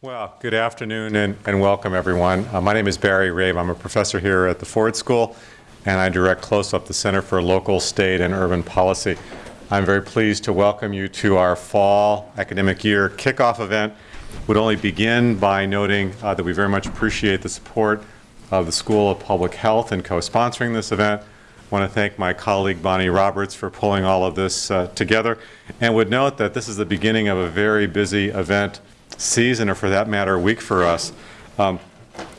Well, good afternoon and, and welcome everyone. Uh, my name is Barry Rabe. I'm a professor here at the Ford School and I direct CLOSUP the Center for Local, State, and Urban Policy. I'm very pleased to welcome you to our fall academic year kickoff event. Would only begin by noting uh, that we very much appreciate the support of the School of Public Health in co-sponsoring this event. I want to thank my colleague Bonnie Roberts for pulling all of this uh, together and would note that this is the beginning of a very busy event season, or for that matter, week for us. Um,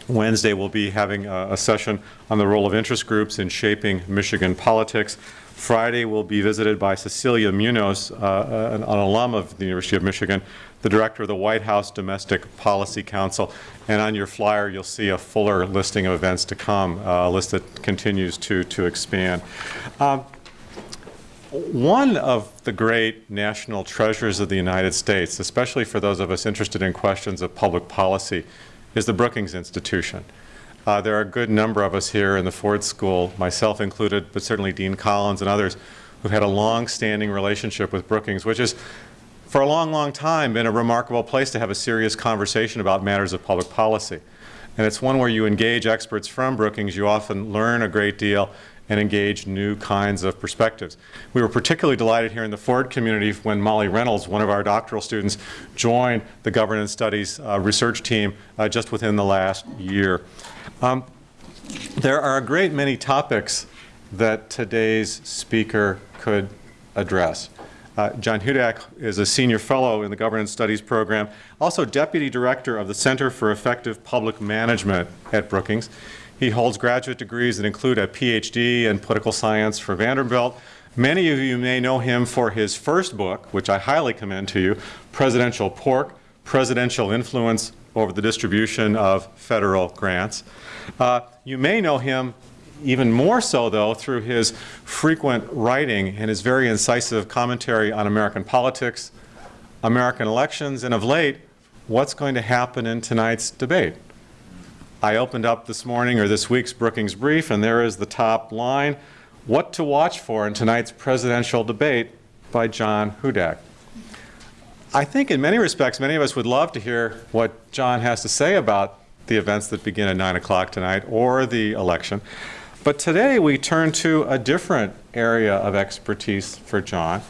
Wednesday we'll be having a, a, session on the role of interest groups in shaping Michigan politics. Friday we'll be visited by Cecilia Munoz, uh, an, an, alum of the University of Michigan, the director of the White House Domestic Policy Council. And on your flyer you'll see a fuller listing of events to come, uh, a list that continues to, to expand. Um, one of the great national treasures of the United States, especially for those of us interested in questions of public policy, is the Brookings Institution. Uh, there are a good number of us here in the Ford School, myself included, but certainly Dean Collins and others, who've had a long-standing relationship with Brookings, which has, for a long, long time, been a remarkable place to have a serious conversation about matters of public policy. And it's one where you engage experts from Brookings, you often learn a great deal, and engage new kinds of perspectives. We were particularly delighted here in the Ford community when Molly Reynolds, one of our doctoral students, joined the governance studies uh, research team uh, just within the last year. Um, there are a great many topics that today's speaker could address. Uh, John Hudak is a senior fellow in the governance studies program, also deputy director of the Center for Effective Public Management at Brookings. He holds graduate degrees that include a PhD in political science from Vanderbilt. Many of you may know him for his first book, which I highly commend to you, Presidential Pork, Presidential Influence over the Distribution of Federal Grants. Uh, you may know him even more so, though, through his frequent writing and his very incisive commentary on American politics, American elections, and of late, what's going to happen in tonight's debate. I opened up this morning or this week's Brookings Brief and there is the top line, What to Watch For in Tonight's Presidential Debate by John Hudak. I think in many respects many of us would love to hear what John has to say about the events that begin at 9 o'clock tonight or the election. But today we turn to a different area of expertise for John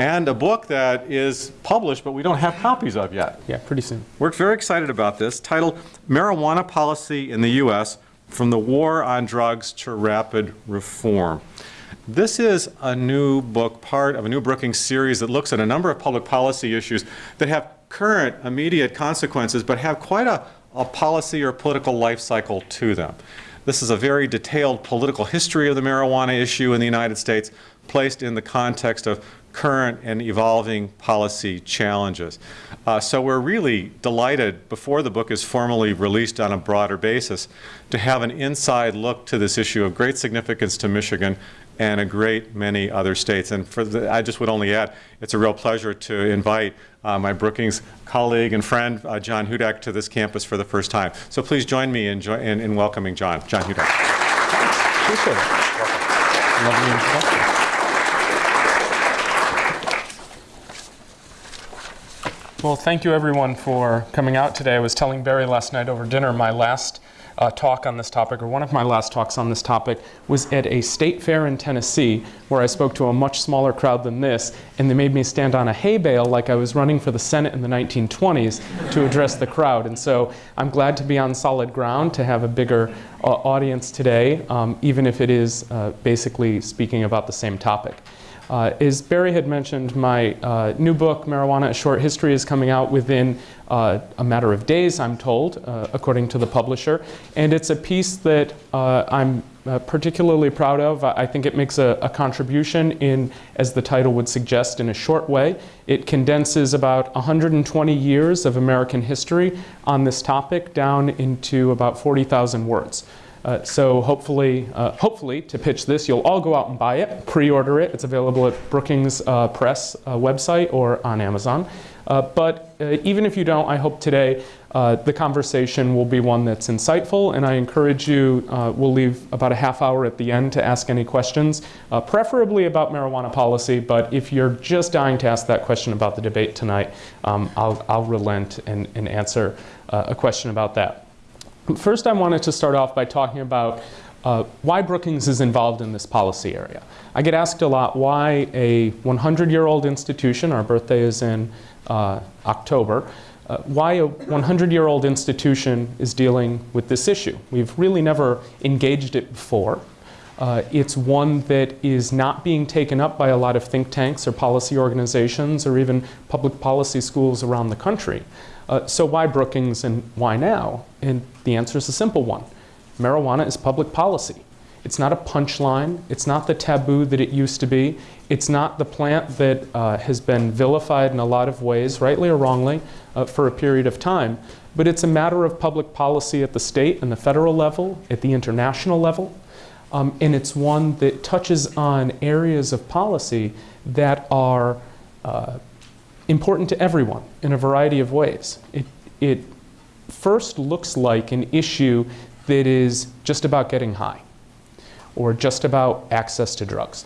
and a book that is published but we don't have copies of yet. Yeah, pretty soon. We're very excited about this, titled Marijuana Policy in the U.S. From the War on Drugs to Rapid Reform. This is a new book, part of a new Brookings series that looks at a number of public policy issues that have current immediate consequences but have quite a, a policy or political life cycle to them. This is a very detailed political history of the marijuana issue in the United States placed in the context of current and evolving policy challenges. Uh, so we're really delighted before the book is formally released on a broader basis to have an inside look to this issue of great significance to Michigan and a great many other states. And for the, I just would only add, it's a real pleasure to invite uh, my Brookings colleague and friend, uh, John Hudak, to this campus for the first time. So please join me in, in, in welcoming John. John Hudak. Appreciate it. Lovely introduction. Well, thank you everyone for coming out today. I was telling Barry last night over dinner my last uh, talk on this topic, or one of my last talks on this topic, was at a state fair in Tennessee where I spoke to a much smaller crowd than this, and they made me stand on a hay bale like I was running for the Senate in the 1920s to address the crowd. And so I'm glad to be on solid ground, to have a bigger uh, audience today, um, even if it is uh, basically speaking about the same topic. Uh, as Barry had mentioned, my uh, new book, Marijuana, A Short History, is coming out within uh, a matter of days, I'm told, uh, according to the publisher. And it's a piece that uh, I'm uh, particularly proud of. I think it makes a, a, contribution in, as the title would suggest, in a short way. It condenses about 120 years of American history on this topic down into about 40,000 words. Uh, so hopefully, uh, hopefully, to pitch this, you'll all go out and buy it, pre-order it. It's available at Brookings uh, Press uh, website or on Amazon. Uh, but uh, even if you don't, I hope today the conversation will be one that's insightful, and I encourage you, we'll leave about a half hour at the end to ask any questions, preferably about marijuana policy, but if you're just dying to ask that question about the debate tonight, um, I'll, I'll relent and, and answer a question about that. First, I wanted to start off by talking about uh, why Brookings is involved in this policy area. I get asked a lot why a 100-year-old institution, our birthday is in uh, October, uh, why a 100-year-old institution is dealing with this issue. We've really never engaged it before. Uh, it's one that is not being taken up by a lot of think tanks or policy organizations or even public policy schools around the country. Uh, so why Brookings and why now? And the answer is a simple one. Marijuana is public policy. It's not a punchline. It's not the taboo that it used to be. It's not the plant that uh, has been vilified in a lot of ways, rightly or wrongly, uh, for a period of time. But it's a matter of public policy at the state and the federal level, at the international level. Um, and it's one that touches on areas of policy that are uh, important to everyone in a variety of ways. It, it first looks like an issue that is just about getting high or just about access to drugs.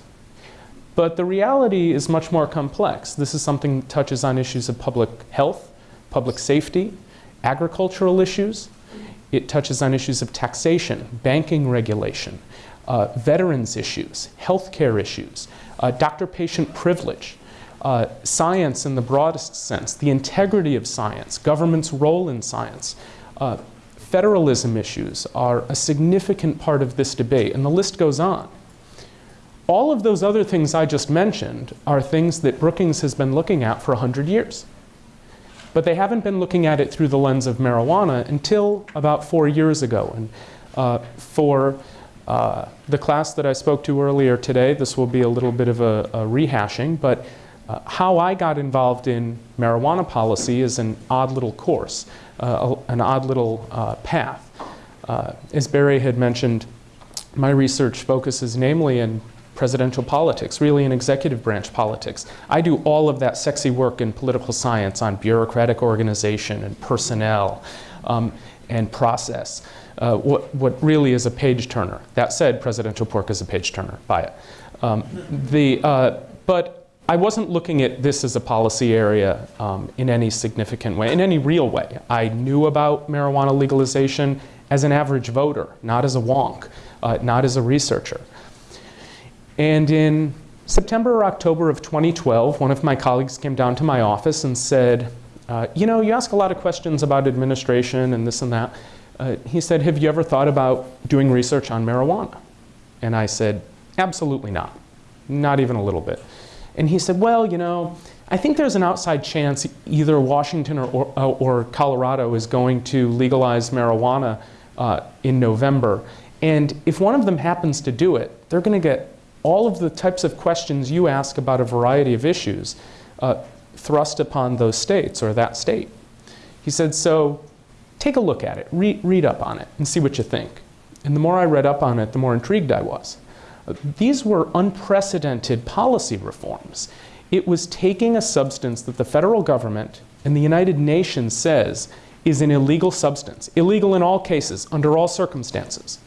But the reality is much more complex. This is something that touches on issues of public health, public safety, agricultural issues. It touches on issues of taxation, banking regulation, uh, veterans issues, healthcare issues, uh, doctor-patient privilege, uh, science in the broadest sense, the integrity of science, government's role in science. Uh, federalism issues are a significant part of this debate, and the list goes on. All of those other things I just mentioned are things that Brookings has been looking at for 100 years. But they haven't been looking at it through the lens of marijuana until about four years ago. And uh, for uh, the class that I spoke to earlier today, this will be a little bit of a, a rehashing, but uh, how I got involved in marijuana policy is an odd little course, uh, an odd little uh, path. Uh, as Barry had mentioned, my research focuses namely in presidential politics, really in executive branch politics. I do all of that sexy work in political science on bureaucratic organization and personnel um, and process. Uh, what, what really is a page turner. That said, presidential pork is a page turner, buy it. Um, the, uh, but I wasn't looking at this as a policy area um, in any significant way, in any real way. I knew about marijuana legalization as an average voter, not as a wonk, uh, not as a researcher. And in September or October of 2012, one of my colleagues came down to my office and said, uh, you know, you ask a lot of questions about administration and this and that. Uh, he said, have you ever thought about doing research on marijuana? And I said, absolutely not, not even a little bit. And he said, well, you know, I think there's an outside chance either Washington or, or, uh, or Colorado is going to legalize marijuana uh, in November. And if one of them happens to do it, they're going to get all of the types of questions you ask about a variety of issues uh, thrust upon those states or that state. He said, so take a look at it, Re read up on it, and see what you think. And the more I read up on it, the more intrigued I was. These were unprecedented policy reforms. It was taking a substance that the federal government and the United Nations says is an illegal substance, illegal in all cases, under all circumstances,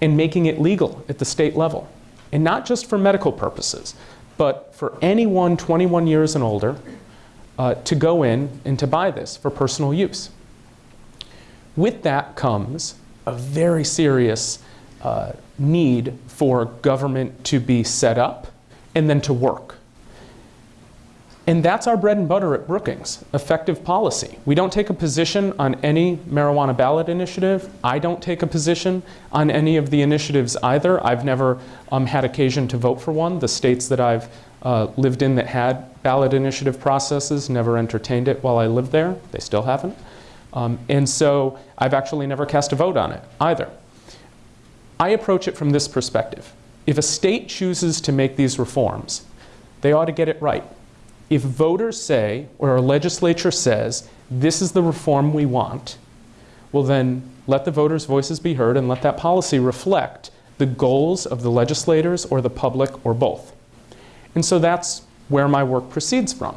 and making it legal at the state level. And not just for medical purposes, but for anyone 21 years and older uh, to go in and to buy this for personal use. With that comes a very serious uh, need for government to be set up and then to work. And that's our bread and butter at Brookings, effective policy. We don't take a position on any marijuana ballot initiative. I don't take a position on any of the initiatives either. I've never um, had occasion to vote for one. The states that I've uh, lived in that had ballot initiative processes never entertained it while I lived there. They still haven't. Um, and so I've actually never cast a vote on it either. I approach it from this perspective. If a state chooses to make these reforms, they ought to get it right if voters say, or a legislature says, this is the reform we want, well then let the voters' voices be heard and let that policy reflect the goals of the legislators or the public or both. And so that's where my work proceeds from.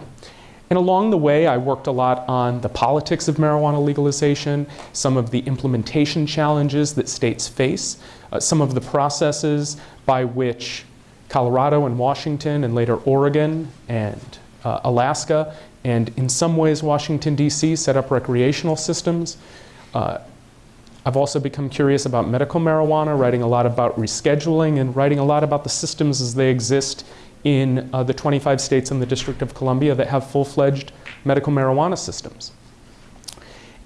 And along the way, I worked a lot on the politics of marijuana legalization, some of the implementation challenges that states face, uh, some of the processes by which Colorado and Washington, and later Oregon and uh, Alaska, and in some ways Washington, D.C., set up recreational systems. Uh, I've also become curious about medical marijuana, writing a lot about rescheduling and writing a lot about the systems as they exist in uh, the 25 states in the District of Columbia that have full-fledged medical marijuana systems.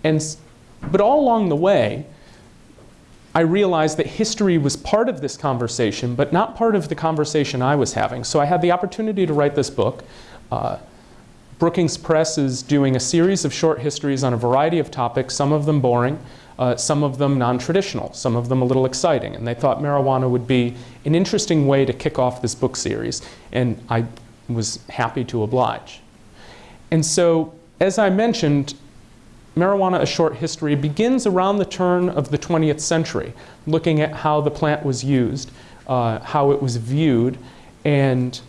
And, but all along the way, I realized that history was part of this conversation, but not part of the conversation I was having. So I had the opportunity to write this book. Uh, Brookings Press is doing a series of short histories on a variety of topics, some of them boring, uh, some of them non-traditional, some of them a little exciting. And they thought marijuana would be an interesting way to kick off this book series. And I was happy to oblige. And so, as I mentioned, Marijuana, A Short History begins around the turn of the 20th century, looking at how the plant was used, uh, how it was viewed, and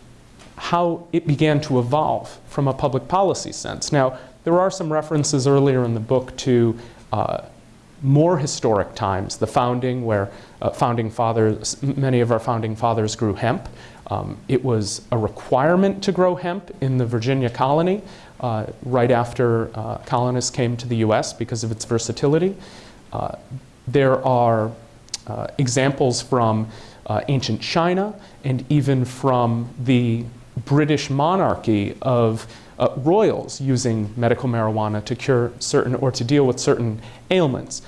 how it began to evolve from a public policy sense. Now, there are some references earlier in the book to uh, more historic times, the founding, where uh, founding fathers, many of our founding fathers grew hemp. Um, it was a requirement to grow hemp in the Virginia colony uh, right after uh, colonists came to the US because of its versatility. Uh, there are uh, examples from uh, ancient China and even from the British monarchy of uh, royals using medical marijuana to cure certain or to deal with certain ailments.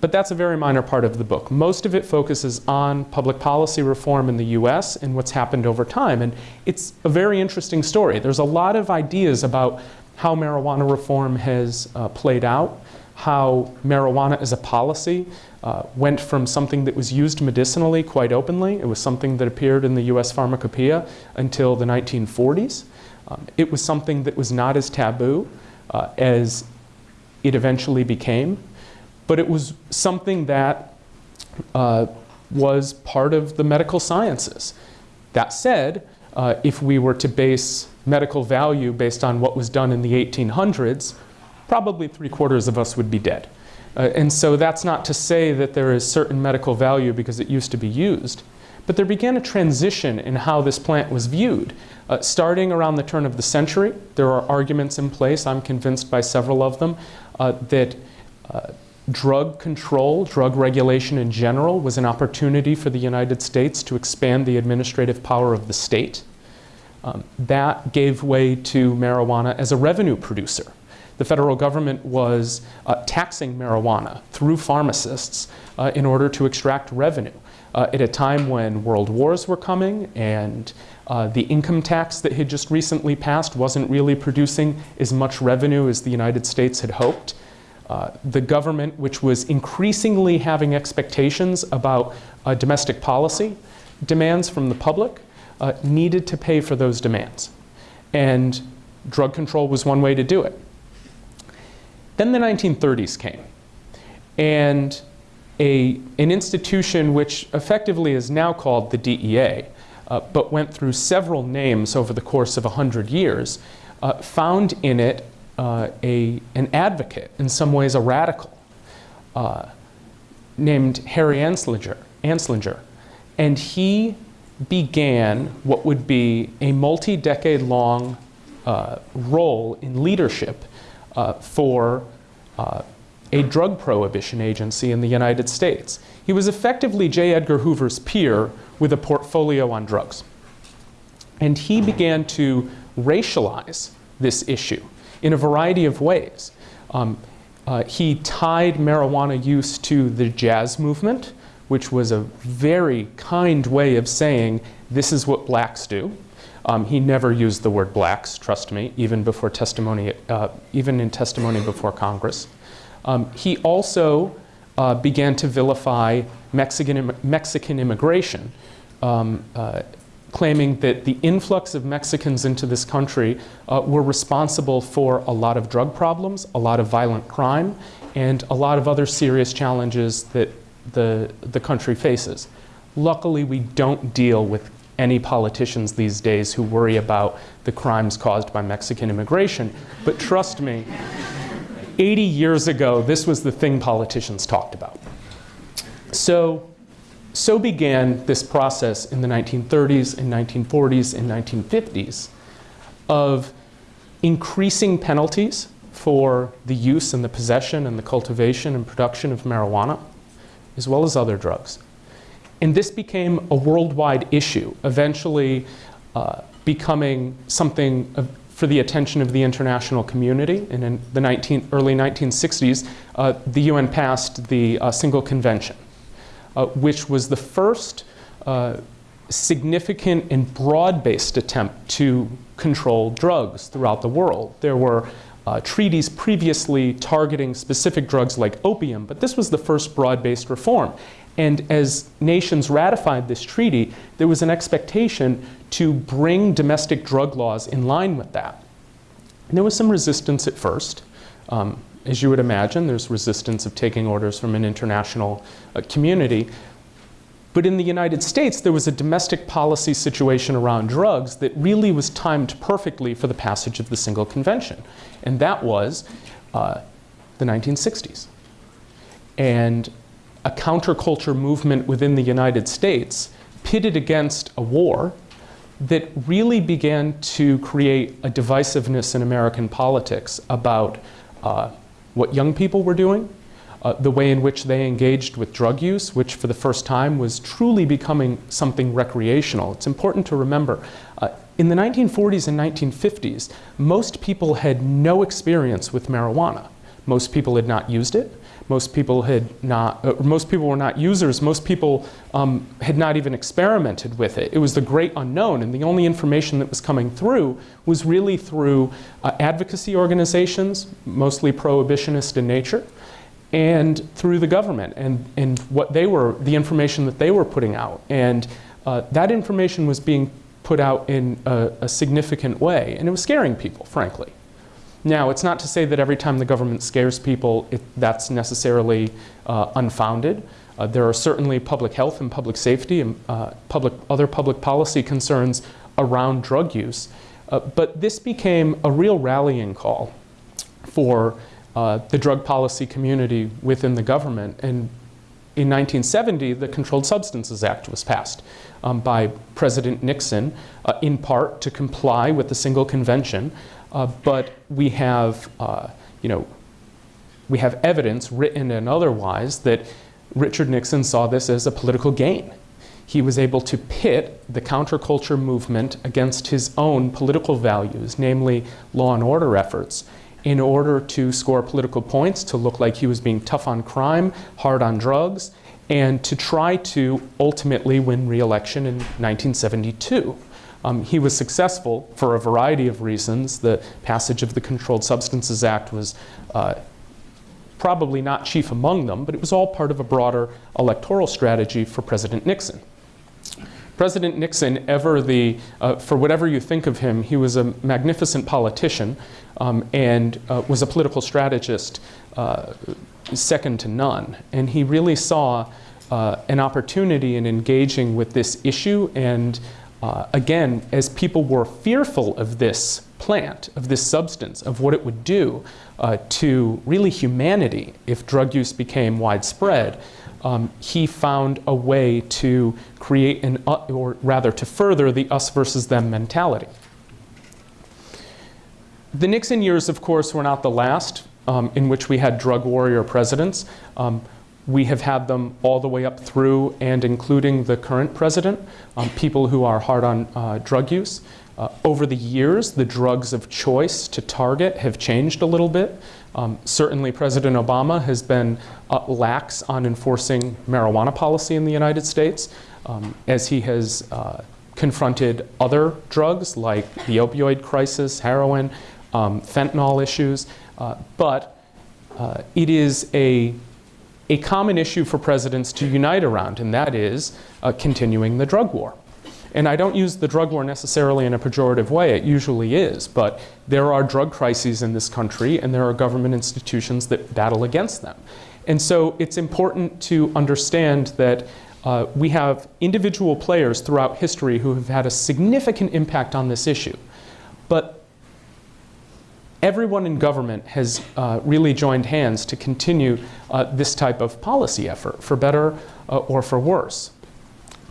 But that's a very minor part of the book. Most of it focuses on public policy reform in the US and what's happened over time. And it's a very interesting story. There's a lot of ideas about how marijuana reform has uh, played out, how marijuana as a policy uh, went from something that was used medicinally quite openly. It was something that appeared in the US pharmacopoeia until the 1940s. Um, it was something that was not as taboo uh, as it eventually became but it was something that uh, was part of the medical sciences. That said, uh, if we were to base medical value based on what was done in the 1800s, probably three quarters of us would be dead. Uh, and so that's not to say that there is certain medical value because it used to be used, but there began a transition in how this plant was viewed. Uh, starting around the turn of the century, there are arguments in place, I'm convinced by several of them, uh, that uh, drug control, drug regulation in general, was an opportunity for the United States to expand the administrative power of the state. Um, that gave way to marijuana as a revenue producer. The federal government was uh, taxing marijuana through pharmacists uh, in order to extract revenue. Uh, at a time when world wars were coming and uh, the income tax that had just recently passed wasn't really producing as much revenue as the United States had hoped. Uh, the government, which was increasingly having expectations about uh, domestic policy demands from the public, uh, needed to pay for those demands. And drug control was one way to do it. Then the 1930s came. And a, an institution which effectively is now called the DEA, uh, but went through several names over the course of 100 years, uh, found in it uh, a, an advocate, in some ways a radical, uh, named Harry Anslinger, Anslinger. And he began what would be a multi-decade long uh, role in leadership uh, for a drug prohibition agency in the United States. He was effectively J. Edgar Hoover's peer with a portfolio on drugs. And he began to racialize this issue in a variety of ways. Um, uh, he tied marijuana use to the jazz movement, which was a very kind way of saying this is what blacks do. Um, he never used the word blacks, trust me, even before testimony, uh, even in testimony before Congress. Um, he also uh, began to vilify Mexican, Mexican immigration. Um, uh, claiming that the influx of Mexicans into this country uh, were responsible for a lot of drug problems, a lot of violent crime, and a lot of other serious challenges that the, the country faces. Luckily, we don't deal with any politicians these days who worry about the crimes caused by Mexican immigration. But trust me, 80 years ago, this was the thing politicians talked about. So, so began this process in the 1930s and 1940s and 1950s of increasing penalties for the use and the possession and the cultivation and production of marijuana, as well as other drugs. And this became a worldwide issue, eventually uh, becoming something of, for the attention of the international community. And in the 19, early 1960s, uh, the UN passed the uh, Single Convention, uh, which was the first uh, significant and broad-based attempt to control drugs throughout the world. There were uh, treaties previously targeting specific drugs like opium, but this was the first broad-based reform. And as nations ratified this treaty, there was an expectation to bring domestic drug laws in line with that. And there was some resistance at first. Um, as you would imagine, there's resistance of taking orders from an international uh, community. But in the United States, there was a domestic policy situation around drugs that really was timed perfectly for the passage of the Single Convention. And that was uh, the 1960s. And a counterculture movement within the United States pitted against a war that really began to create a divisiveness in American politics about uh, what young people were doing, uh, the way in which they engaged with drug use, which for the first time was truly becoming something recreational. It's important to remember, uh, in the 1940s and 1950s, most people had no experience with marijuana. Most people had not used it. Most people had not, uh, most people were not users. Most people um, had not even experimented with it. It was the great unknown, and the only information that was coming through was really through uh, advocacy organizations, mostly prohibitionist in nature, and through the government and, and what they were, the information that they were putting out. And uh, that information was being put out in a, a, significant way, and it was scaring people, frankly. Now, it's not to say that every time the government scares people, it, that's necessarily uh, unfounded. Uh, there are certainly public health and public safety and uh, public, other public policy concerns around drug use. Uh, but this became a real rallying call for uh, the drug policy community within the government. And in 1970, the Controlled Substances Act was passed um, by President Nixon, uh, in part to comply with the single convention. Uh, but we have, uh, you know, we have evidence, written and otherwise, that Richard Nixon saw this as a political gain. He was able to pit the counterculture movement against his own political values, namely law and order efforts in order to score political points, to look like he was being tough on crime, hard on drugs, and to try to ultimately win re-election in 1972. Um, he was successful for a variety of reasons. The passage of the Controlled Substances Act was uh, probably not chief among them, but it was all part of a broader electoral strategy for President Nixon. President Nixon, ever the, uh, for whatever you think of him, he was a magnificent politician um, and uh, was a political strategist uh, second to none. And he really saw uh, an opportunity in engaging with this issue and uh, again, as people were fearful of this plant, of this substance, of what it would do uh, to really humanity if drug use became widespread, um, he found a way to create an, uh, or rather to further the us versus them mentality. The Nixon years, of course, were not the last um, in which we had drug warrior presidents. Um, we have had them all the way up through and including the current president, um, people who are hard on uh, drug use. Uh, over the years, the drugs of choice to target have changed a little bit. Um, certainly, President Obama has been uh, lax on enforcing marijuana policy in the United States um, as he has uh, confronted other drugs like the opioid crisis, heroin, um, fentanyl issues. Uh, but uh, it is a, a common issue for presidents to unite around, and that is uh, continuing the drug war. And I don't use the drug war necessarily in a pejorative way, it usually is, but there are drug crises in this country and there are government institutions that battle against them. And so it's important to understand that uh, we have individual players throughout history who have had a significant impact on this issue. But everyone in government has uh, really joined hands to continue uh, this type of policy effort, for better uh, or for worse.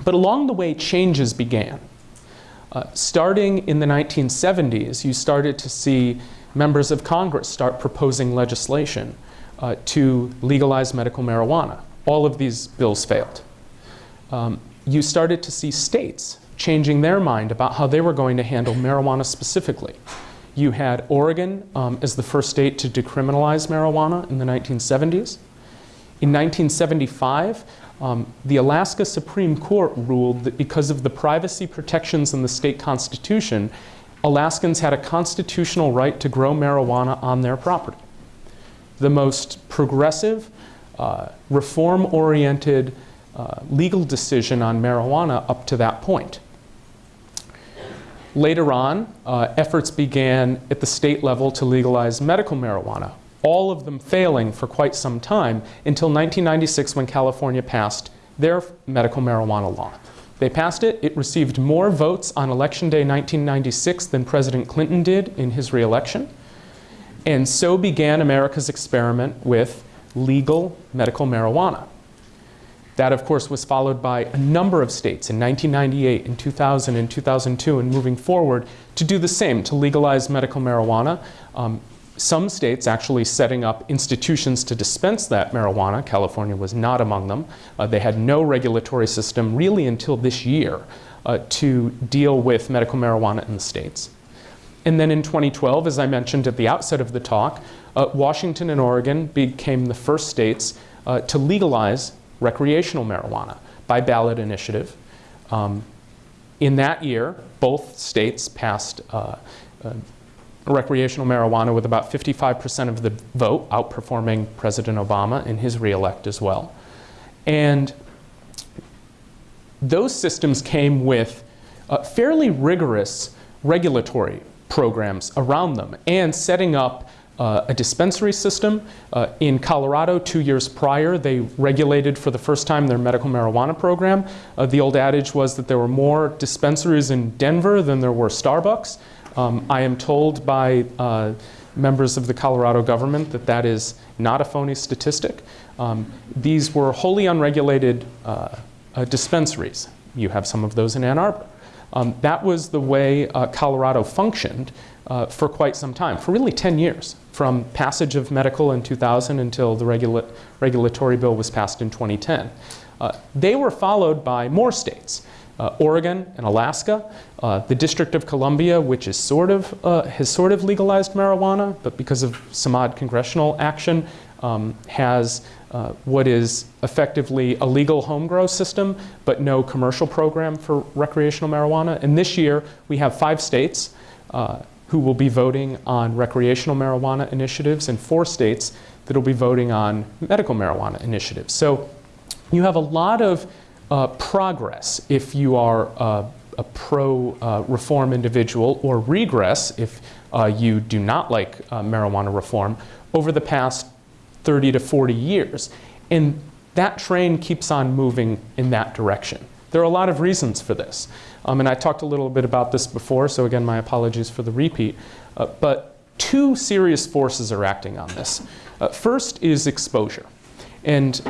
But along the way, changes began. Uh, starting in the 1970s, you started to see members of Congress start proposing legislation uh, to legalize medical marijuana. All of these bills failed. Um, you started to see states changing their mind about how they were going to handle marijuana specifically. You had Oregon um, as the first state to decriminalize marijuana in the 1970s. In 1975, um, the Alaska Supreme Court ruled that because of the privacy protections in the state constitution, Alaskans had a constitutional right to grow marijuana on their property. The most progressive, uh, reform-oriented uh, legal decision on marijuana up to that point. Later on, uh, efforts began at the state level to legalize medical marijuana, all of them failing for quite some time until 1996 when California passed their medical marijuana law. They passed it. It received more votes on Election Day 1996 than President Clinton did in his reelection. And so began America's experiment with legal medical marijuana. That, of course, was followed by a number of states in 1998, in 2000, in 2002, and moving forward to do the same, to legalize medical marijuana. Um, some states actually setting up institutions to dispense that marijuana. California was not among them. Uh, they had no regulatory system really until this year uh, to deal with medical marijuana in the states. And then in 2012, as I mentioned at the outset of the talk, uh, Washington and Oregon became the first states uh, to legalize recreational marijuana by ballot initiative. Um, in that year, both states passed uh, uh, recreational marijuana with about 55% of the vote, outperforming President Obama in his reelect as well. And those systems came with uh, fairly rigorous regulatory programs around them and setting up uh, a dispensary system. Uh, in Colorado, two years prior, they regulated for the first time their medical marijuana program. Uh, the old adage was that there were more dispensaries in Denver than there were Starbucks. Um, I am told by uh, members of the Colorado government that that is not a phony statistic. Um, these were wholly unregulated uh, uh, dispensaries. You have some of those in Ann Arbor. Um, that was the way Colorado functioned for quite some time, for really 10 years, from passage of medical in 2000 until the regula regulatory bill was passed in 2010. Uh, they were followed by more states uh, Oregon and Alaska, uh, the District of Columbia, which is sort of, uh, has sort of legalized marijuana, but because of some odd congressional action, um, has uh, what is effectively a legal home grow system, but no commercial program for recreational marijuana. And this year, we have five states uh, who will be voting on recreational marijuana initiatives and four states that will be voting on medical marijuana initiatives. So you have a lot of uh, progress if you are a pro-reform uh, individual or regress if uh, you do not like uh, marijuana reform over the past 30 to 40 years. And that train keeps on moving in that direction. There are a lot of reasons for this. Um, and I talked a little bit about this before, so again, my apologies for the repeat. Uh, but two serious forces are acting on this. first is exposure. And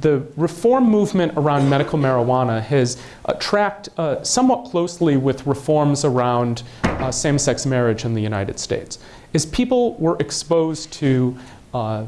the reform movement around medical marijuana has uh, tracked uh, somewhat closely with reforms around uh, same-sex marriage in the United States. As people were exposed to uh,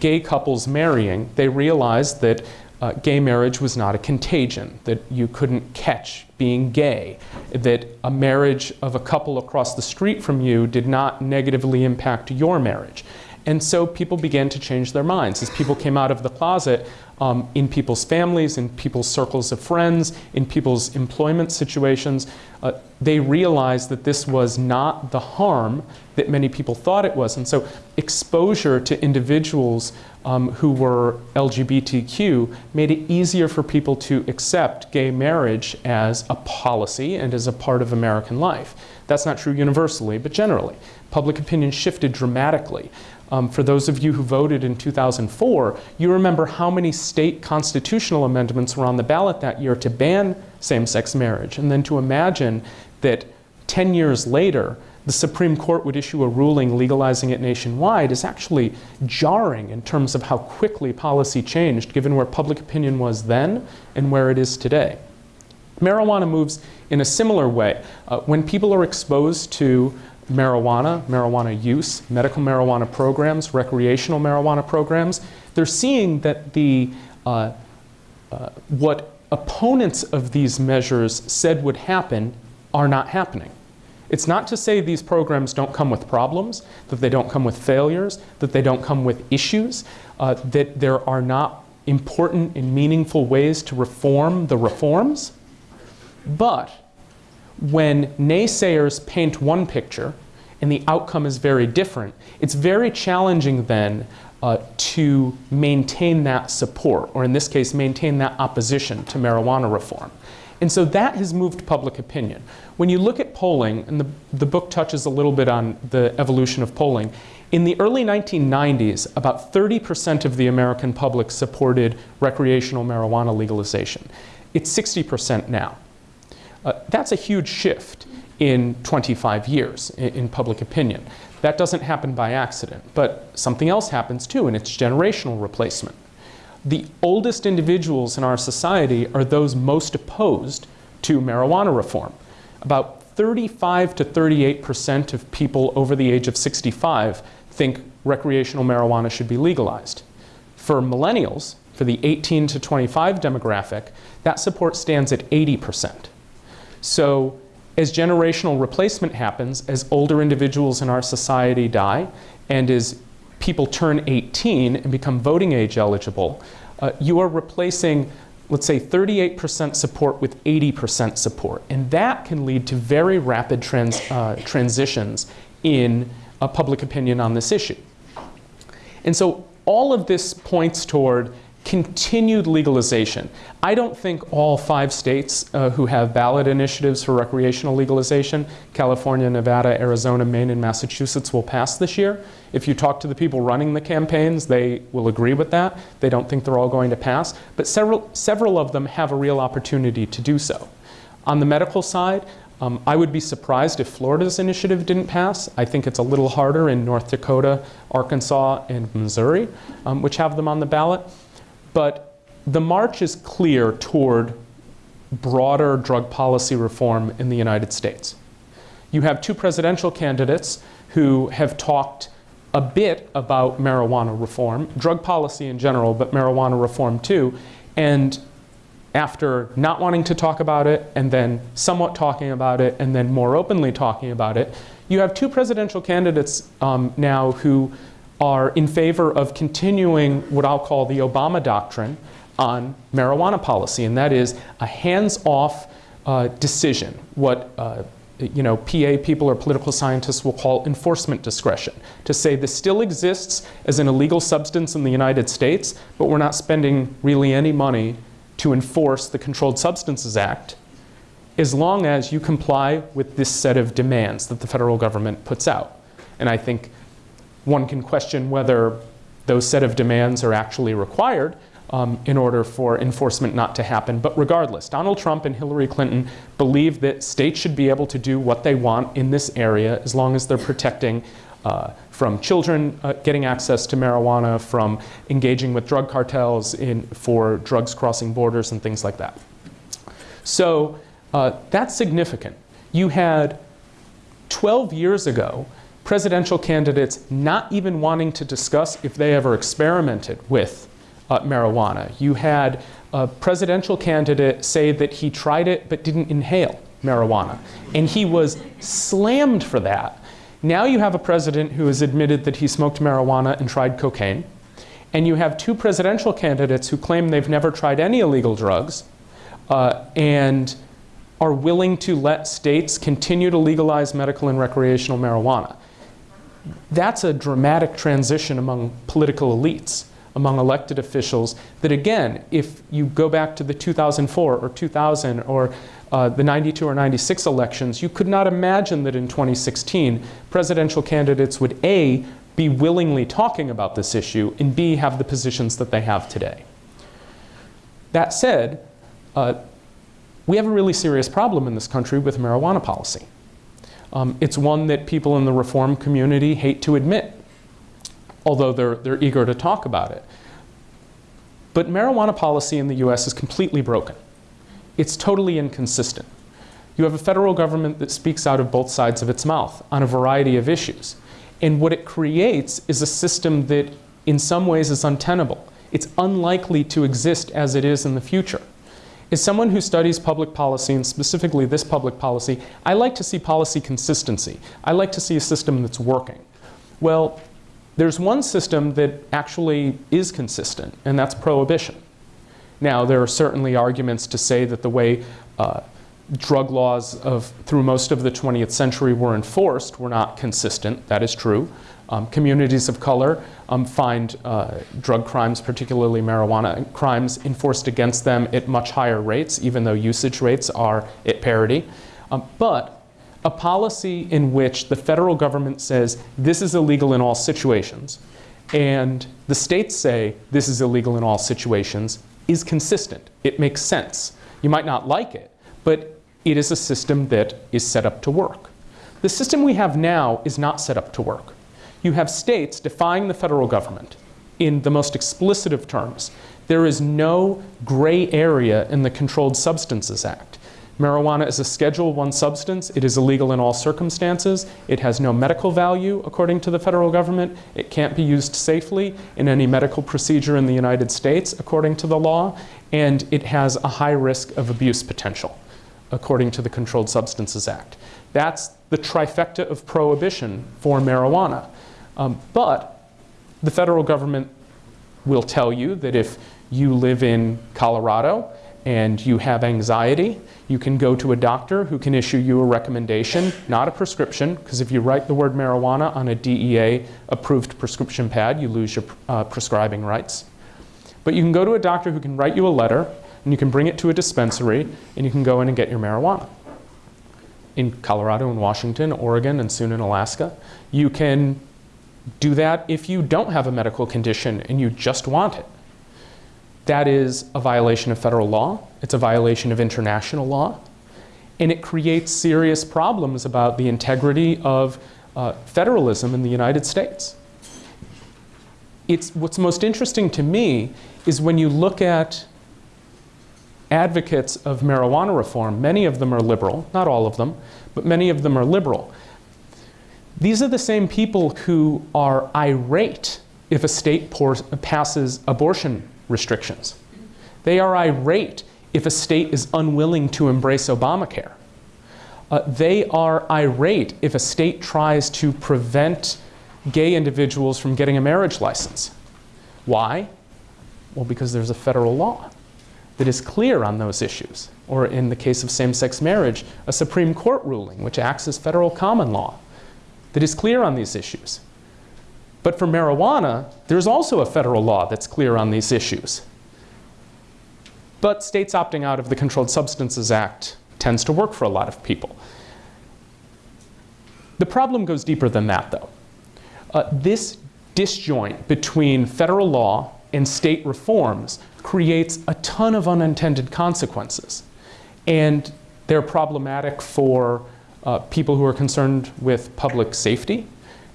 gay couples marrying, they realized that uh, gay marriage was not a contagion, that you couldn't catch being gay, that a marriage of a couple across the street from you did not negatively impact your marriage. And so people began to change their minds. As people came out of the closet um, in people's families, in people's circles of friends, in people's employment situations, uh, they realized that this was not the harm that many people thought it was. And so exposure to individuals um, who were LGBTQ made it easier for people to accept gay marriage as a policy and as a part of American life. That's not true universally, but generally. Public opinion shifted dramatically Um, for those of you who voted in 2004, you remember how many state constitutional amendments were on the ballot that year to ban same-sex marriage. And then to imagine that 10 years later, the Supreme Court would issue a ruling legalizing it nationwide is actually jarring in terms of how quickly policy changed given where public opinion was then and where it is today. Marijuana moves in a similar way. Uh, when people are exposed to marijuana, marijuana use, medical marijuana programs, recreational marijuana programs, they're seeing that the, uh, uh, what opponents of these measures said would happen are not happening. It's not to say these programs don't come with problems, that they don't come with failures, that they don't come with issues, uh, that there are not important and meaningful ways to reform the reforms. But when naysayers paint one picture and the outcome is very different, it's very challenging then uh, to maintain that support, or in this case, maintain that opposition to marijuana reform. And so that has moved public opinion. When you look at polling, and the, the book touches a little bit on the evolution of polling, in the early 1990s, about 30% of the American public supported recreational marijuana legalization. It's 60% now. Uh, that's a huge shift in 25 years in, in public opinion. That doesn't happen by accident, but something else happens too, and it's generational replacement. The oldest individuals in our society are those most opposed to marijuana reform. About 35 to 38% of people over the age of 65 think recreational marijuana should be legalized. For millennials, for the 18 to 25 demographic, that support stands at 80%. So as generational replacement happens, as older individuals in our society die, and as people turn 18 and become voting age eligible, uh, you are replacing, let's say, 38% support with 80% support. And that can lead to very rapid trans, uh, transitions in uh, public opinion on this issue. And so all of this points toward continued legalization. I don't think all five states uh, who have ballot initiatives for recreational legalization, California, Nevada, Arizona, Maine, and Massachusetts will pass this year. If you talk to the people running the campaigns, they will agree with that. They don't think they're all going to pass, but several, several of them have a real opportunity to do so. On the medical side, um, I would be surprised if Florida's initiative didn't pass. I think it's a little harder in North Dakota, Arkansas, and Missouri, um, which have them on the ballot. But the march is clear toward broader drug policy reform in the United States. You have two presidential candidates who have talked a bit about marijuana reform, drug policy in general, but marijuana reform too. And after not wanting to talk about it, and then somewhat talking about it, and then more openly talking about it, you have two presidential candidates um, now who are in favor of continuing what I'll call the Obama doctrine on marijuana policy, and that is a hands-off uh, decision, what uh, you know, PA people or political scientists will call enforcement discretion, to say this still exists as an illegal substance in the United States, but we're not spending really any money to enforce the Controlled Substances Act as long as you comply with this set of demands that the federal government puts out. And I think one can question whether those set of demands are actually required um, in order for enforcement not to happen. But regardless, Donald Trump and Hillary Clinton believe that states should be able to do what they want in this area as long as they're protecting uh, from children uh, getting access to marijuana, from engaging with drug cartels in, for drugs crossing borders and things like that. So uh, that's significant. You had 12 years ago, presidential candidates not even wanting to discuss if they ever experimented with uh, marijuana. You had a presidential candidate say that he tried it but didn't inhale marijuana. And he was slammed for that. Now you have a president who has admitted that he smoked marijuana and tried cocaine. And you have two presidential candidates who claim they've never tried any illegal drugs uh, and are willing to let states continue to legalize medical and recreational marijuana that's a dramatic transition among political elites, among elected officials, that again, if you go back to the 2004 or 2000 or uh, the 92 or 96 elections, you could not imagine that in 2016 presidential candidates would A, be willingly talking about this issue, and B, have the positions that they have today. That said, uh, we have a really serious problem in this country with marijuana policy. Um, it's one that people in the reform community hate to admit, although they're, they're eager to talk about it. But marijuana policy in the US is completely broken. It's totally inconsistent. You have a federal government that speaks out of both sides of its mouth on a variety of issues. And what it creates is a system that in some ways is untenable. It's unlikely to exist as it is in the future. As someone who studies public policy, and specifically this public policy, I like to see policy consistency. I like to see a system that's working. Well, there's one system that actually is consistent, and that's prohibition. Now, there are certainly arguments to say that the way uh, drug laws of, through most of the 20th century were enforced were not consistent. That is true. Um, communities of color um, find uh, drug crimes, particularly marijuana crimes, enforced against them at much higher rates, even though usage rates are at parity. Um, but a policy in which the federal government says this is illegal in all situations, and the states say this is illegal in all situations, is consistent. It makes sense. You might not like it, but it is a system that is set up to work. The system we have now is not set up to work. You have states defying the federal government in the most explicit of terms. There is no gray area in the Controlled Substances Act. Marijuana is a Schedule 1 substance. It is illegal in all circumstances. It has no medical value, according to the federal government. It can't be used safely in any medical procedure in the United States, according to the law. And it has a high risk of abuse potential, according to the Controlled Substances Act. That's the trifecta of prohibition for marijuana. Um, but the federal government will tell you that if you live in Colorado and you have anxiety, you can go to a doctor who can issue you a recommendation, not a prescription, because if you write the word marijuana on a DEA approved prescription pad, you lose your uh, prescribing rights. But you can go to a doctor who can write you a letter, and you can bring it to a dispensary, and you can go in and get your marijuana. In Colorado and Washington, Oregon, and soon in Alaska, you can do that if you don't have a medical condition and you just want it. That is a violation of federal law. It's a violation of international law. And it creates serious problems about the integrity of uh, federalism in the United States. It's, what's most interesting to me is when you look at advocates of marijuana reform, many of them are liberal, not all of them, but many of them are liberal. These are the same people who are irate if a state passes abortion restrictions. They are irate if a state is unwilling to embrace Obamacare. Uh, they are irate if a state tries to prevent gay individuals from getting a marriage license. Why? Well, because there's a federal law that is clear on those issues. Or in the case of same-sex marriage, a Supreme Court ruling which acts as federal common law that is clear on these issues. But for marijuana, there's also a federal law that's clear on these issues. But states opting out of the Controlled Substances Act tends to work for a lot of people. The problem goes deeper than that, though. Uh, this disjoint between federal law and state reforms creates a ton of unintended consequences. And they're problematic for uh, people who are concerned with public safety.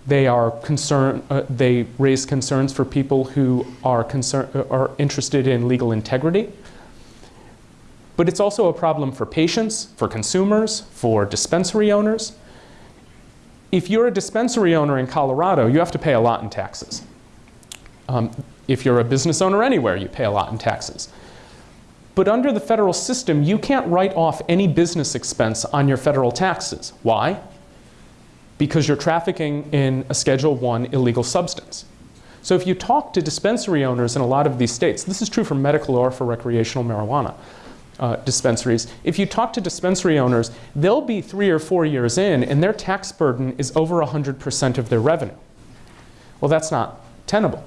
They are concerned, uh, they raise concerns for people who are, concern, uh, are interested in legal integrity. But it's also a problem for patients, for consumers, for dispensary owners. If you're a dispensary owner in Colorado, you have to pay a lot in taxes. Um, if you're a business owner anywhere, you pay a lot in taxes. But under the federal system, you can't write off any business expense on your federal taxes. Why? Because you're trafficking in a Schedule 1 illegal substance. So if you talk to dispensary owners in a lot of these states, this is true for medical or for recreational marijuana uh, dispensaries, if you talk to dispensary owners, they'll be three or four years in and their tax burden is over 100% of their revenue. Well, that's not tenable.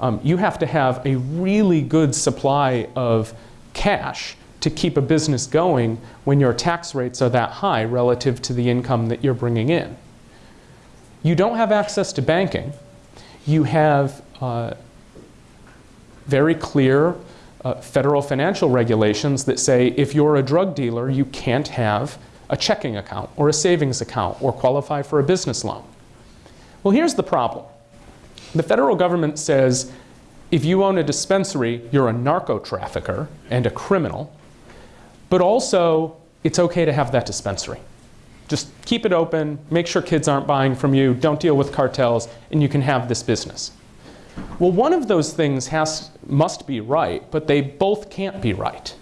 Um, you have to have a really good supply of cash to keep a business going when your tax rates are that high relative to the income that you're bringing in. You don't have access to banking you have uh, very clear uh, federal financial regulations that say if you're a drug dealer, you can't have a checking account or a savings account or qualify for a business loan. Well, here's the problem. The federal government says if you own a dispensary, you're a narco trafficker and a criminal, but also it's okay to have that dispensary. Just keep it open, make sure kids aren't buying from you, don't deal with cartels, and you can have this business. Well, one of those things has, must be right, but they both can't be right.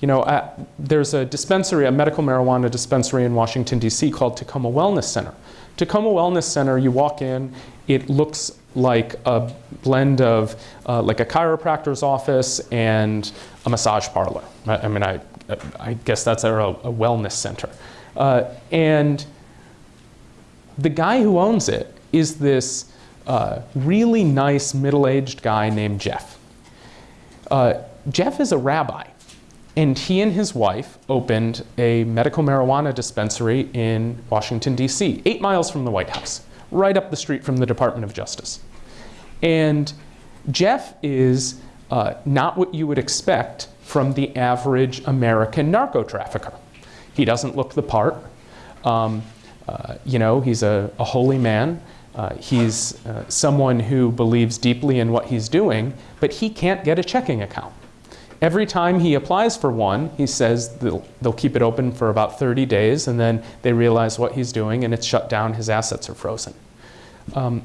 You know, uh, there's a dispensary, a medical marijuana dispensary in Washington, D.C. called Takoma Wellness Center. Takoma Wellness Center, you walk in, it looks like a blend of uh, like a chiropractor's office and a massage parlor. I, I mean, I, I guess that's a, a wellness center. Uh, and the guy who owns it is this uh, really nice middle-aged guy named Jeff. Uh, Jeff is a rabbi, and he and his wife opened a medical marijuana dispensary in Washington, D.C., eight miles from the White House, right up the street from the Department of Justice. And Jeff is uh, not what you would expect from the average American narco trafficker. He doesn't look the part. Um, uh, you know, he's a, a holy man. Uh, he's uh, someone who believes deeply in what he's doing, but he can't get a checking account. Every time he applies for one, he says they'll, they'll keep it open for about 30 days, and then they realize what he's doing, and it's shut down, his assets are frozen. Um,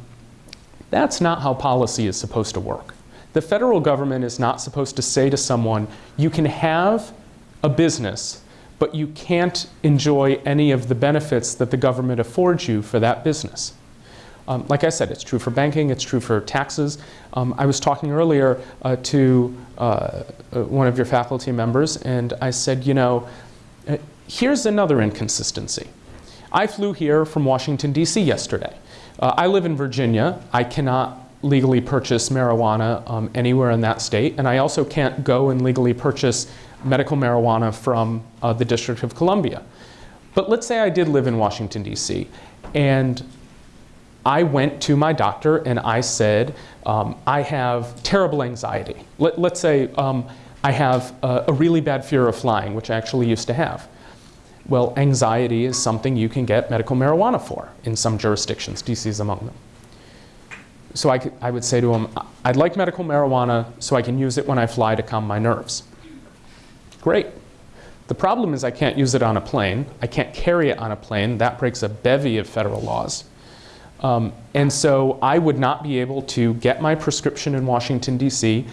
that's not how policy is supposed to work. The federal government is not supposed to say to someone, you can have a business, but you can't enjoy any of the benefits that the government affords you for that business. Um, like I said, it's true for banking, it's true for taxes. Um, I was talking earlier uh, to uh, uh, one of your faculty members, and I said, you know, uh, here's another inconsistency. I flew here from Washington, D.C. yesterday. Uh, I live in Virginia. I cannot legally purchase marijuana um, anywhere in that state, and I also can't go and legally purchase medical marijuana from uh, the District of Columbia. But let's say I did live in Washington, D.C., and I went to my doctor and I said, um, I have terrible anxiety. Let, us say um, I have a, a, really bad fear of flying, which I actually used to have. Well, anxiety is something you can get medical marijuana for in some jurisdictions. DC is among them. So I, could, I would say to him, I'd like medical marijuana so I can use it when I fly to calm my nerves. Great. The problem is I can't use it on a plane. I can't carry it on a plane. That breaks a bevy of federal laws. Um, and so I would not be able to get my prescription in Washington, D.C.,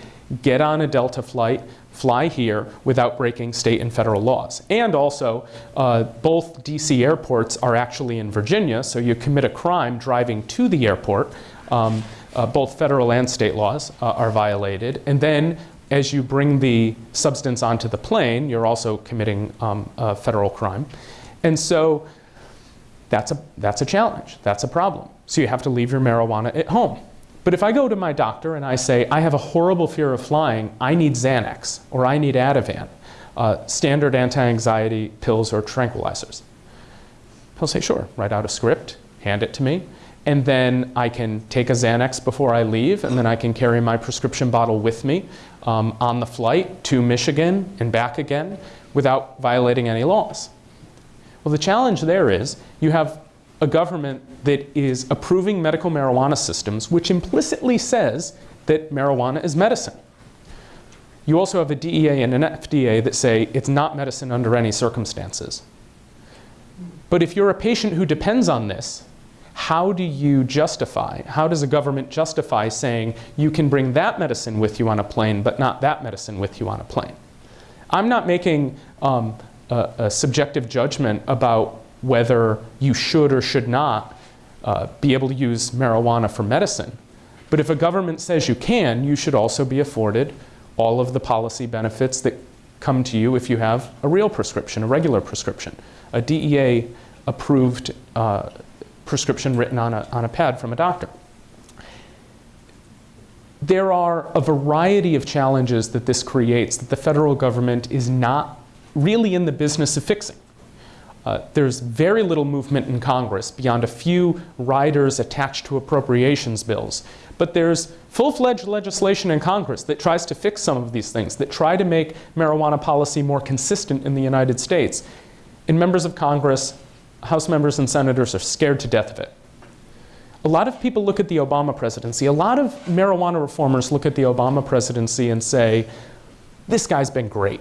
get on a Delta flight, fly here without breaking state and federal laws. And also, uh, both D.C. airports are actually in Virginia, so you commit a crime driving to the airport. Um, uh, both federal and state laws uh, are violated. And then as you bring the substance onto the plane, you're also committing um, a federal crime. And so that's a, that's a challenge. That's a problem. So you have to leave your marijuana at home. But if I go to my doctor and I say, I have a horrible fear of flying, I need Xanax or I need Ativan, uh, standard anti-anxiety pills or tranquilizers. He'll say, sure, write out a script, hand it to me, and then I can take a Xanax before I leave, and then I can carry my prescription bottle with me um, on the flight to Michigan and back again without violating any laws. Well, the challenge there is you have a government that is approving medical marijuana systems, which implicitly says that marijuana is medicine. You also have a DEA and an FDA that say it's not medicine under any circumstances. But if you're a patient who depends on this, how do you justify, how does a government justify saying you can bring that medicine with you on a plane but not that medicine with you on a plane? I'm not making um, a, a subjective judgment about whether you should or should not uh, be able to use marijuana for medicine. But if a government says you can, you should also be afforded all of the policy benefits that come to you if you have a real prescription, a regular prescription, a DEA approved uh, prescription written on a, on a pad from a doctor. There are a variety of challenges that this creates that the federal government is not really in the business of fixing. Uh, there's very little movement in Congress beyond a few riders attached to appropriations bills. But there's full-fledged legislation in Congress that tries to fix some of these things, that try to make marijuana policy more consistent in the United States. And members of Congress, House members and senators are scared to death of it. A lot of people look at the Obama presidency. A lot of marijuana reformers look at the Obama presidency and say, this guy's been great.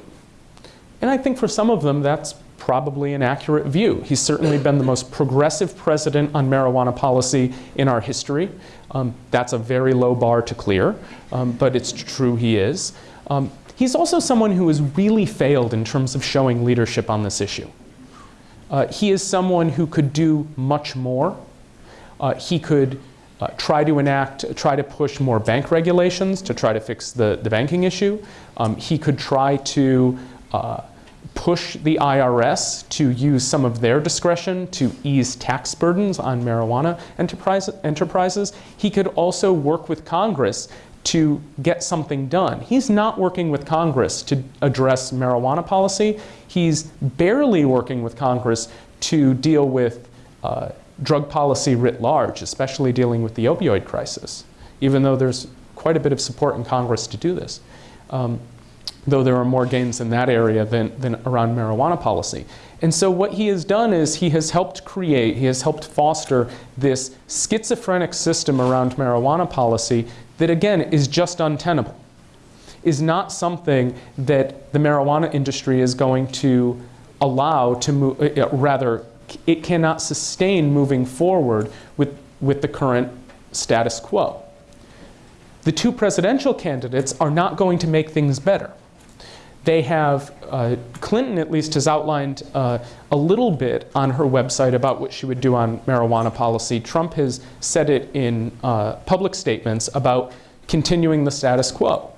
And I think for some of them, that's probably an accurate view. He's certainly been the most progressive president on marijuana policy in our history. Um, that's a very low bar to clear, um, but it's true he is. Um, he's also someone who has really failed in terms of showing leadership on this issue. Uh, he is someone who could do much more. Uh, he could uh, try to enact, try to push more bank regulations to try to fix the, the banking issue. Um, he could try to uh, push the IRS to use some of their discretion to ease tax burdens on marijuana enterprise, enterprises. He could also work with Congress to get something done. He's not working with Congress to address marijuana policy. He's barely working with Congress to deal with uh, drug policy writ large, especially dealing with the opioid crisis, even though there's quite a bit of support in Congress to do this. Um, though there are more gains in that area than, than around marijuana policy. And so what he has done is he has helped create, he has helped foster this schizophrenic system around marijuana policy that again is just untenable, is not something that the marijuana industry is going to allow to move, uh, uh, rather it cannot sustain moving forward with, with the current status quo. The two presidential candidates are not going to make things better they have, uh, Clinton at least has outlined uh, a little bit on her website about what she would do on marijuana policy. Trump has said it in uh, public statements about continuing the status quo.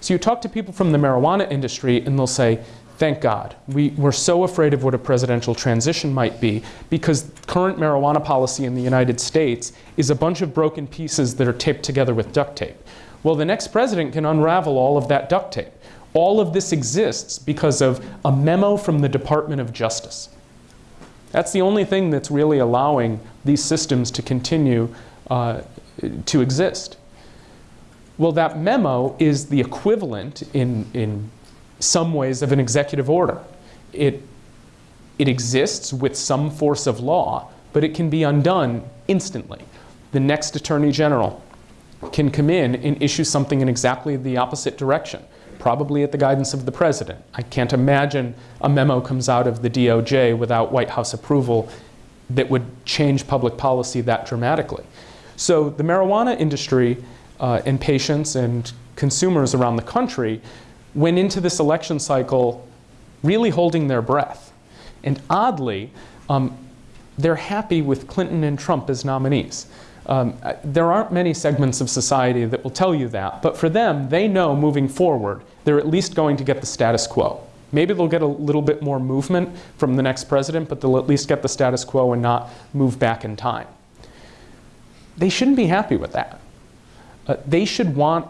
So you talk to people from the marijuana industry and they'll say, thank God. We, we're so afraid of what a presidential transition might be because current marijuana policy in the United States is a bunch of broken pieces that are taped together with duct tape. Well, the next president can unravel all of that duct tape. All of this exists because of a memo from the Department of Justice. That's the only thing that's really allowing these systems to continue uh, to exist. Well, that memo is the equivalent in, in some ways of an executive order. It, it exists with some force of law, but it can be undone instantly. The next Attorney General can come in and issue something in exactly the opposite direction probably at the guidance of the president. I can't imagine a memo comes out of the DOJ without White House approval that would change public policy that dramatically. So the marijuana industry uh, and patients and consumers around the country went into this election cycle really holding their breath. And oddly, um, they're happy with Clinton and Trump as nominees. Um, there aren't many segments of society that will tell you that, but for them, they know moving forward, they're at least going to get the status quo. Maybe they'll get a little bit more movement from the next president, but they'll at least get the status quo and not move back in time. They shouldn't be happy with that. Uh, they should want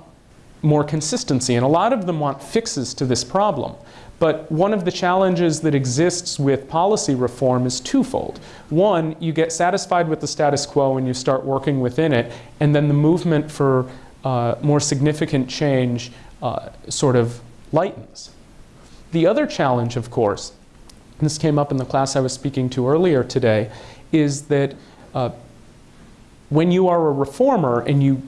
more consistency, and a lot of them want fixes to this problem. But one of the challenges that exists with policy reform is twofold. One, you get satisfied with the status quo and you start working within it, and then the movement for uh, more significant change uh, sort of lightens. The other challenge, of course, and this came up in the class I was speaking to earlier today, is that uh, when you are a reformer and you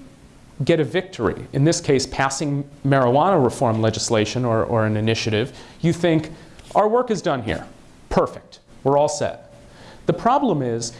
get a victory, in this case passing marijuana reform legislation or, or an initiative, you think, our work is done here. Perfect. We're all set. The problem is,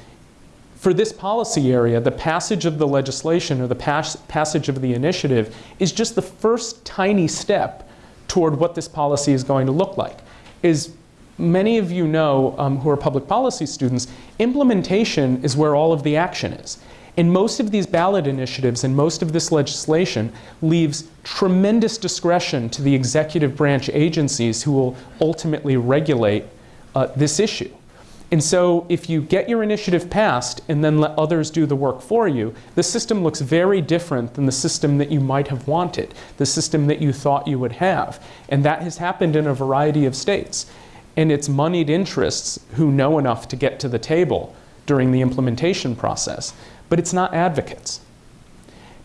for this policy area, the passage of the legislation or the pas passage of the initiative is just the first tiny step toward what this policy is going to look like. Is many of you know um, who are public policy students, implementation is where all of the action is. And most of these ballot initiatives and most of this legislation leaves tremendous discretion to the executive branch agencies who will ultimately regulate uh, this issue. And so if you get your initiative passed and then let others do the work for you, the system looks very different than the system that you might have wanted, the system that you thought you would have. And that has happened in a variety of states. And it's moneyed interests who know enough to get to the table during the implementation process but it's not advocates.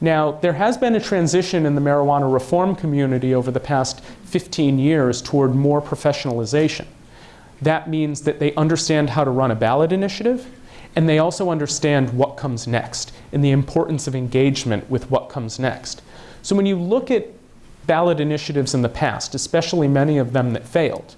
Now, there has been a transition in the marijuana reform community over the past 15 years toward more professionalization. That means that they understand how to run a ballot initiative, and they also understand what comes next and the importance of engagement with what comes next. So when you look at ballot initiatives in the past, especially many of them that failed,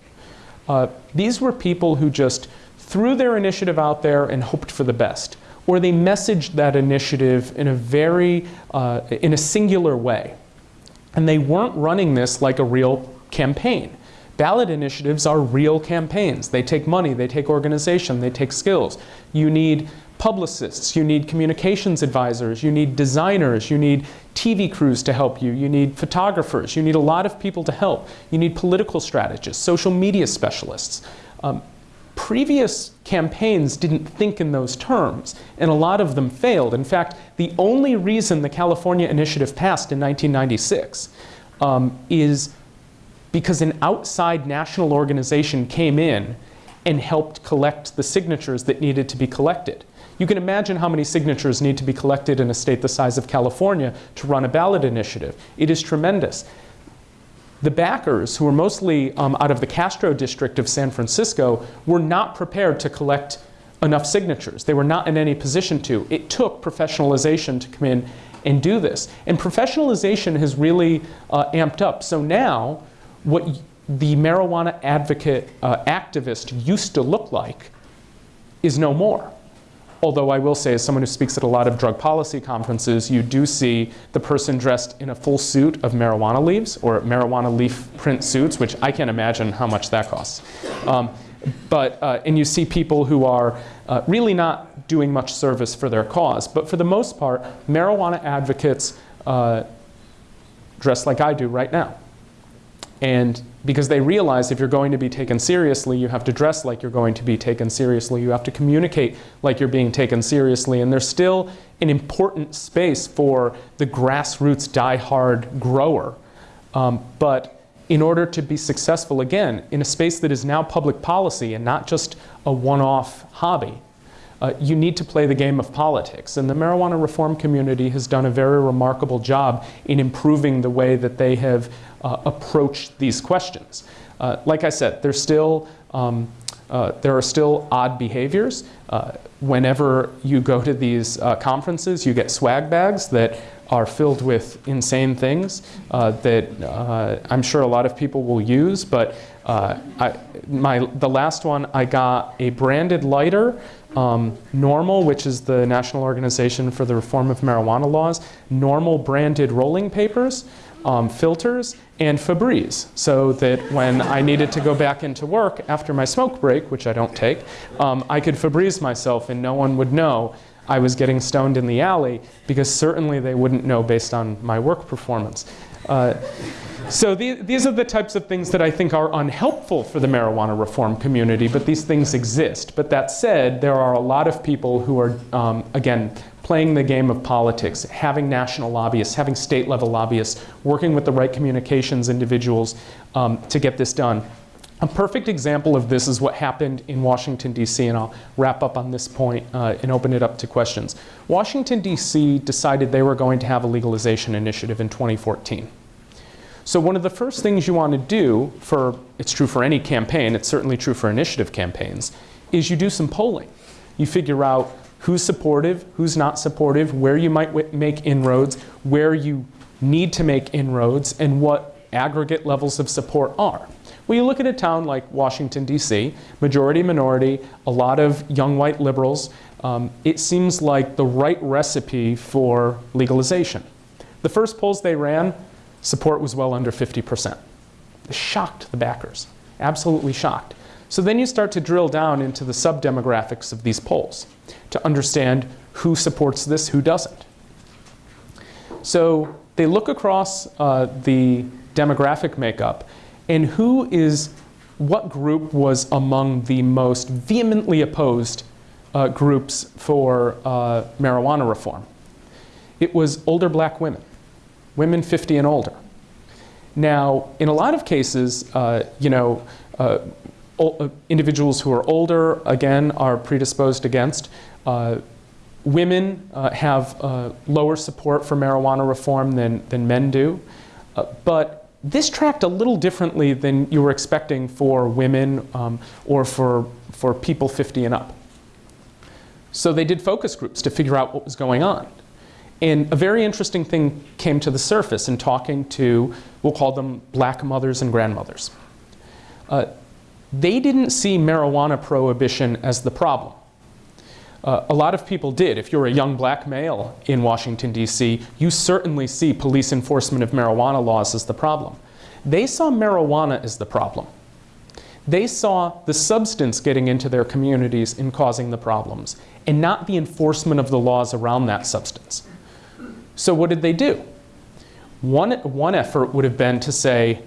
uh, these were people who just threw their initiative out there and hoped for the best. Or they messaged that initiative in a very, uh, in a singular way. And they weren't running this like a real campaign. Ballot initiatives are real campaigns. They take money, they take organization, they take skills. You need publicists, you need communications advisors, you need designers, you need TV crews to help you, you need photographers, you need a lot of people to help. You need political strategists, social media specialists. Um, previous campaigns didn't think in those terms, and a lot of them failed. In fact, the only reason the California Initiative passed in 1996 um, is because an outside national organization came in and helped collect the signatures that needed to be collected. You can imagine how many signatures need to be collected in a state the size of California to run a ballot initiative. It is tremendous. The backers, who were mostly um, out of the Castro district of San Francisco, were not prepared to collect enough signatures. They were not in any position to. It took professionalization to come in and do this. And professionalization has really uh, amped up. So now, what the marijuana advocate uh, activist used to look like is no more. Although I will say, as someone who speaks at a lot of drug policy conferences, you do see the person dressed in a full suit of marijuana leaves or marijuana leaf print suits, which I can't imagine how much that costs. Um, but, uh, and you see people who are uh, really not doing much service for their cause. But for the most part, marijuana advocates uh, dress like I do right now. And because they realize if you're going to be taken seriously, you have to dress like you're going to be taken seriously. You have to communicate like you're being taken seriously. And there's still an important space for the grassroots die-hard grower. Um, but in order to be successful, again, in a space that is now public policy and not just a one-off hobby, uh, you need to play the game of politics. And the marijuana reform community has done a very remarkable job in improving the way that they have uh, approached these questions. Uh, like I said, there's still, um, uh, there are still odd behaviors. Uh, whenever you go to these uh, conferences, you get swag bags that are filled with insane things that I'm sure a lot of people will use, but I, my, the last one, I got a branded lighter um, NORML, which is the National Organization for the Reform of Marijuana Laws, NORML branded rolling papers, um, filters, and Febreze, so that when I needed to go back into work after my smoke break, which I don't take, um, I could Febreze myself and no one would know I was getting stoned in the alley because certainly they wouldn't know based on my work performance. Uh, so the, these are the types of things that I think are unhelpful for the marijuana reform community, but these things exist. But that said, there are a lot of people who are, um, again, playing the game of politics, having national lobbyists, having state level lobbyists, working with the right communications individuals um, to get this done. A perfect example of this is what happened in Washington, D.C., and I'll wrap up on this point uh, and open it up to questions. Washington, D.C. decided they were going to have a legalization initiative in 2014. So one of the first things you want to do for, it's true for any campaign, it's certainly true for initiative campaigns, is you do some polling. You figure out who's supportive, who's not supportive, where you might make inroads, where you need to make inroads, and what aggregate levels of support are. Well, you look at a town like Washington, D.C., majority minority, a lot of young white liberals, um, it seems like the right recipe for legalization. The first polls they ran, support was well under 50%. It shocked the backers, absolutely shocked. So then you start to drill down into the sub-demographics of these polls to understand who supports this, who doesn't. So they look across uh, the demographic makeup and who is, what group was among the most vehemently opposed uh, groups for uh, marijuana reform. It was older black women women 50 and older. Now, in a lot of cases, uh, you know, uh, individuals who are older, again, are predisposed against. Uh, women uh, have uh, lower support for marijuana reform than, than men do. Uh, but this tracked a little differently than you were expecting for women um, or for, for people 50 and up. So they did focus groups to figure out what was going on. And a very interesting thing came to the surface in talking to, we'll call them black mothers and grandmothers. Uh, they didn't see marijuana prohibition as the problem. Uh, a lot of people did. If you're a young black male in Washington, D.C., you certainly see police enforcement of marijuana laws as the problem. They saw marijuana as the problem. They saw the substance getting into their communities and causing the problems, and not the enforcement of the laws around that substance. So what did they do? One, one effort would have been to say,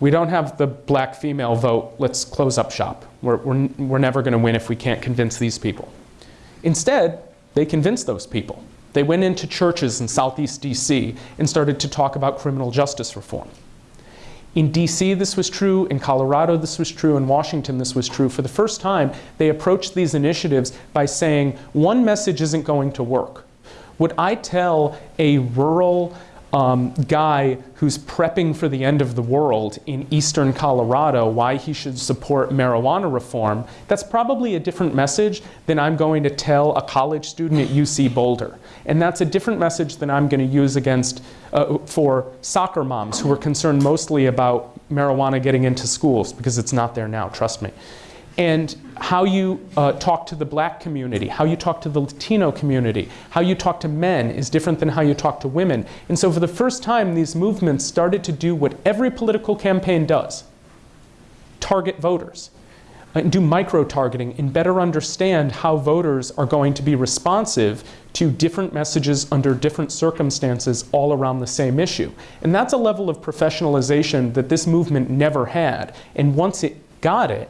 we don't have the black female vote, let's close up shop. We're, we're, we're never going to win if we can't convince these people. Instead, they convinced those people. They went into churches in Southeast DC and started to talk about criminal justice reform. In DC, this was true. In Colorado, this was true. In Washington, this was true. For the first time, they approached these initiatives by saying, one message isn't going to work. Would I tell a rural um, guy who's prepping for the end of the world in eastern Colorado why he should support marijuana reform, that's probably a different message than I'm going to tell a college student at UC Boulder. And that's a different message than I'm going to use against uh, for soccer moms who are concerned mostly about marijuana getting into schools because it's not there now, trust me and how you uh, talk to the black community, how you talk to the Latino community, how you talk to men is different than how you talk to women. And so for the first time, these movements started to do what every political campaign does, target voters. And do micro-targeting and better understand how voters are going to be responsive to different messages under different circumstances all around the same issue. And that's a level of professionalization that this movement never had. And once it got it,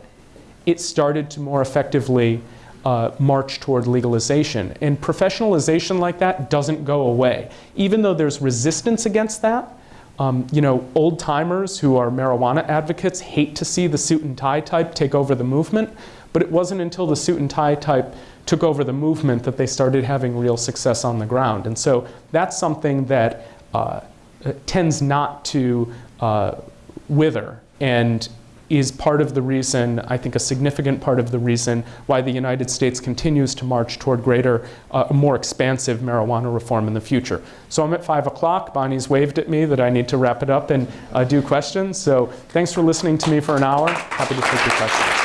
it started to more effectively uh, march toward legalization. And professionalization like that doesn't go away. Even though there's resistance against that, um, you know, old timers who are marijuana advocates hate to see the suit and tie type take over the movement, but it wasn't until the suit and tie type took over the movement that they started having real success on the ground. And so that's something that uh, tends not to uh, wither. And is part of the reason, I think a significant part of the reason, why the United States continues to march toward greater, uh, more expansive marijuana reform in the future. So I'm at 5 o'clock. Bonnie's waved at me that I need to wrap it up and uh, do questions. So thanks for listening to me for an hour. Happy to take your questions.